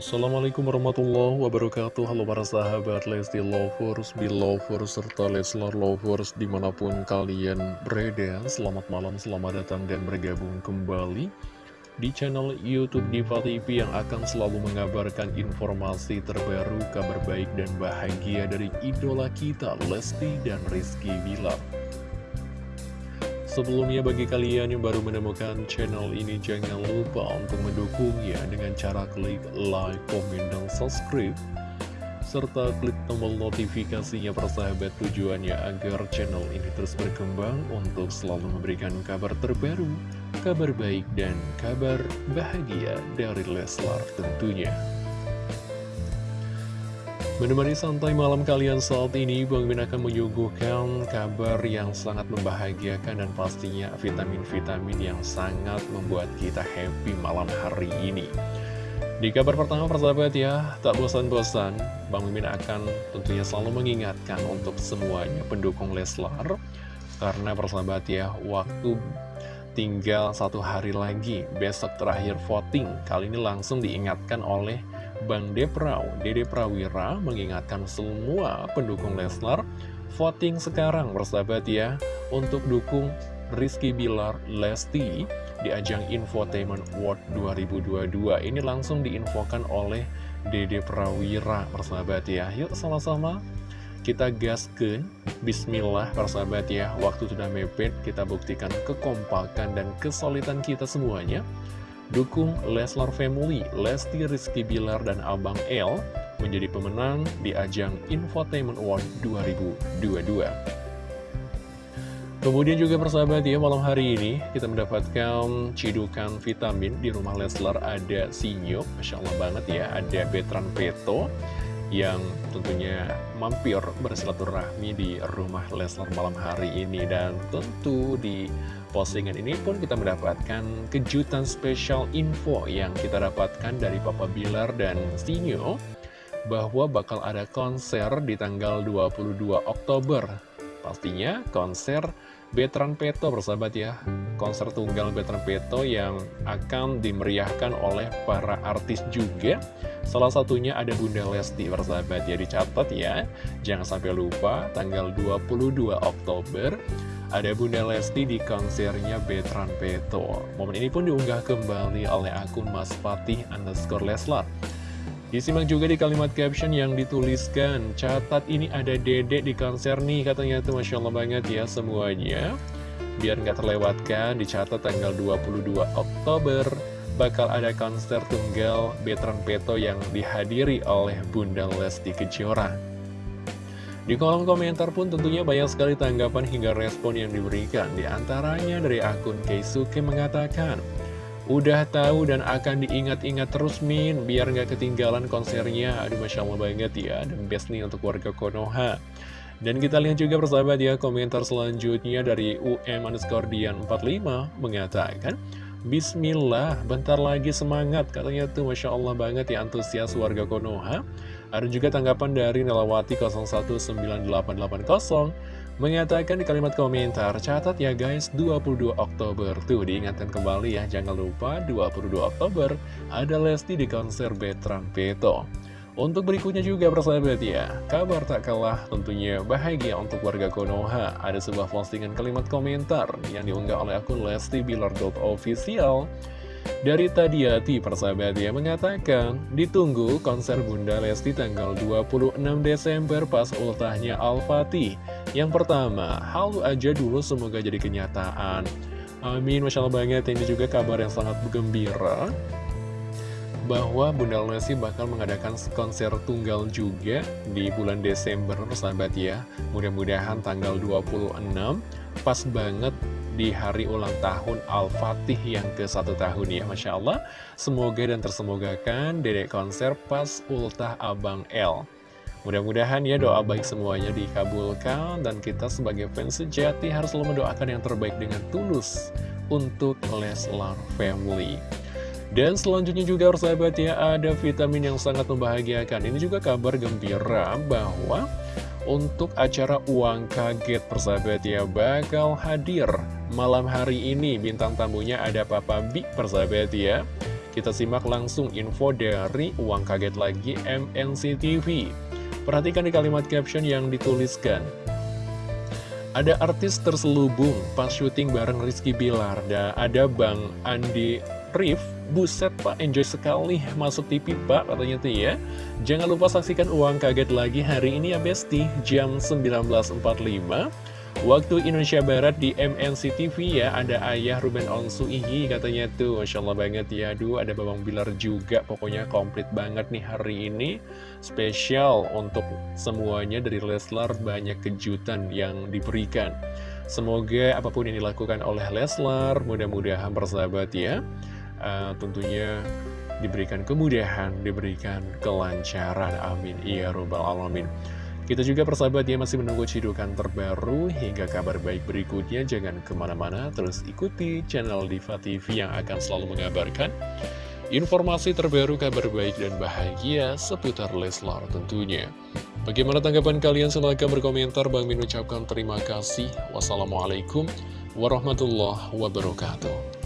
Assalamualaikum warahmatullahi wabarakatuh. Halo para sahabat Lesti Lovers, Belovers, serta Leslar Lovers di mana pun kalian berada. Selamat malam, selamat datang dan bergabung kembali di channel Youtube Diva TV yang akan selalu mengabarkan informasi terbaru, kabar baik dan bahagia dari idola kita Lesti dan Rizky Bilar Sebelumnya bagi kalian yang baru menemukan channel ini jangan lupa untuk mendukungnya dengan cara klik like, komen, dan subscribe serta klik tombol notifikasinya persahabat tujuannya agar channel ini terus berkembang untuk selalu memberikan kabar terbaru, kabar baik, dan kabar bahagia dari Leslar tentunya. Menemani santai malam kalian saat ini, Bang Min akan menyuguhkan kabar yang sangat membahagiakan dan pastinya vitamin-vitamin yang sangat membuat kita happy malam hari ini. Di kabar pertama persahabat ya, tak bosan-bosan, Bang Mimin akan tentunya selalu mengingatkan untuk semuanya pendukung Leslar. Karena persahabat ya, waktu tinggal satu hari lagi, besok terakhir voting, kali ini langsung diingatkan oleh Bang Deprau, Dede Prawira mengingatkan semua pendukung Leslar voting sekarang bersahabat ya. Untuk dukung Rizky Bilar Lesti di ajang Infotainment World 2022 ini langsung diinfokan oleh Dede Prawira bersahabat ya. Yuk sama-sama. Kita gaskan Bismillah persahabat ya. Waktu sudah mepet kita buktikan kekompakan dan kesulitan kita semuanya Dukung Leslar Family, Lesti Rizky Bilar dan Abang L menjadi pemenang di ajang Infotainment Award 2022. Kemudian juga persahabat ya, malam hari ini kita mendapatkan cidukan vitamin di rumah Leslar ada Sinyo, Masya Allah banget ya, ada Betran Peto yang tentunya mampir bersilaturahmi di rumah Leslar malam hari ini dan tentu di postingan ini pun kita mendapatkan kejutan spesial info yang kita dapatkan dari Papa Bilar dan Sinyo bahwa bakal ada konser di tanggal 22 Oktober. Pastinya konser Betran Peto bersahabat ya Konser tunggal Betran Peto yang akan dimeriahkan oleh para artis juga Salah satunya ada Bunda Lesti bersahabat ya Dicatat ya Jangan sampai lupa tanggal 22 Oktober ada Bunda Lesti di konsernya Betran Peto. Momen ini pun diunggah kembali oleh akun Mas Fatih underscore Leslar. Disimak juga di kalimat caption yang dituliskan, catat ini ada dedek di konser nih, katanya itu Masya Allah banget ya semuanya. Biar nggak terlewatkan, dicatat tanggal 22 Oktober, bakal ada konser tunggal Betran Peto yang dihadiri oleh Bunda Lesti Kejora. Di kolom komentar pun tentunya banyak sekali tanggapan hingga respon yang diberikan. Di antaranya dari akun Keisuke mengatakan, Udah tahu dan akan diingat-ingat terus Min, biar nggak ketinggalan konsernya. Aduh Masya Allah banget ya, dan best nih untuk warga Konoha. Dan kita lihat juga persahabat ya, komentar selanjutnya dari UM underscore Dian 45 mengatakan, Bismillah, bentar lagi semangat, katanya tuh Masya Allah banget ya antusias warga Konoha. Ada juga tanggapan dari Nelawati 019880 mengatakan di kalimat komentar, catat ya guys 22 Oktober. Tuh diingatkan kembali ya, jangan lupa 22 Oktober ada Lesti di konser Betran Peto. Untuk berikutnya juga persahabat ya, kabar tak kalah tentunya bahagia untuk warga Konoha. Ada sebuah postingan kalimat komentar yang diunggah oleh akun Lesti Bilar Official. Dari Tadiati persahabat ya mengatakan ditunggu konser Bunda Lesti tanggal 26 Desember pas ultahnya Al-Fatih. Yang pertama, halu aja dulu semoga jadi kenyataan. Amin, Masya Allah banget. Ini juga kabar yang sangat gembira bahwa Bunda Lesti bakal mengadakan konser tunggal juga di bulan Desember, persahabat ya. Mudah-mudahan tanggal 26 pas banget di hari ulang tahun Al-Fatih yang ke satu tahun ya Masya Allah Semoga dan tersemogakan dedek konser pas ultah Abang L Mudah-mudahan ya doa baik semuanya dikabulkan Dan kita sebagai fans sejati harus selalu mendoakan yang terbaik dengan tulus Untuk Leslar Family. Dan selanjutnya juga sahabat ya ada vitamin yang sangat membahagiakan. Ini juga kabar gembira bahwa untuk acara uang kaget persahabat ya bakal hadir malam hari ini. Bintang tamunya ada Papa Bi persahabat ya. Kita simak langsung info dari Uang Kaget Lagi MNC TV. Perhatikan di kalimat caption yang dituliskan. Ada artis terselubung pas syuting bareng Rizky Bilar. Dan ada Bang Andi Rif. Buset pak, enjoy sekali masuk TV pak katanya tuh ya. Jangan lupa saksikan uang kaget lagi hari ini ya Besti Jam 19.45 Waktu Indonesia Barat di MNC TV ya Ada ayah Ruben Onsu Ihi katanya tuh Masya Allah banget ya Aduh ada Babang Bilar juga Pokoknya komplit banget nih hari ini Spesial untuk semuanya dari Leslar Banyak kejutan yang diberikan Semoga apa pun yang dilakukan oleh Leslar Mudah-mudahan bersahabat ya uh, tentunya diberikan kemudahan, diberikan kelancaran. Amin. Ya Robbal Alamin. Kita juga persahabat ya masih menunggu cidukan terbaru hingga kabar baik berikutnya. Jangan ke mana-mana, terus ikuti channel Diva TV yang akan selalu mengabarkan informasi terbaru, kabar baik dan bahagia seputar Leslar tentunya. Bagaimana tanggapan kalian? Silahkan berkomentar. Bang Min ucapkan terima kasih. Wassalamualaikum warahmatullahi wabarakatuh.